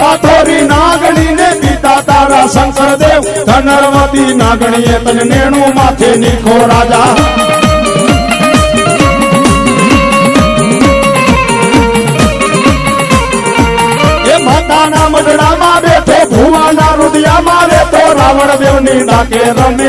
પાથોરી નાગણી ને પિતા તારા શંકર દેવ ધનરવતી નાગણીએ તને નેણું માથે નીખો રાજા. એ માતાના મઢડામાં બેઠો, ભુવાના રુદિયામાં રહેતો રાવણ દેવની ડાકે રમે